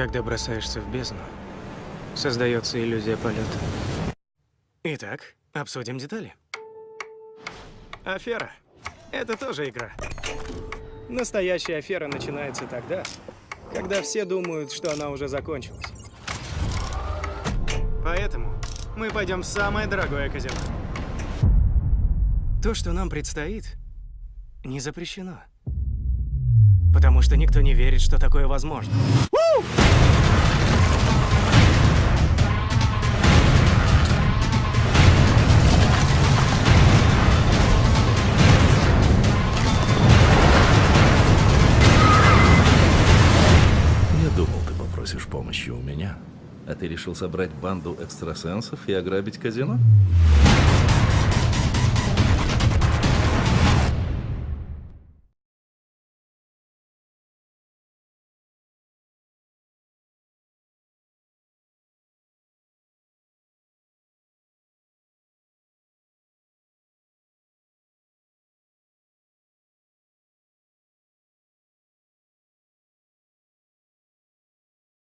Когда бросаешься в бездну, создается иллюзия полета. Итак, обсудим детали. Афера. Это тоже игра. Настоящая афера начинается тогда, когда все думают, что она уже закончилась. Поэтому мы пойдем в самое дорогое казино. То, что нам предстоит, не запрещено. Потому что никто не верит, что такое возможно. Я думал, ты попросишь помощи у меня. А ты решил собрать банду экстрасенсов и ограбить казино?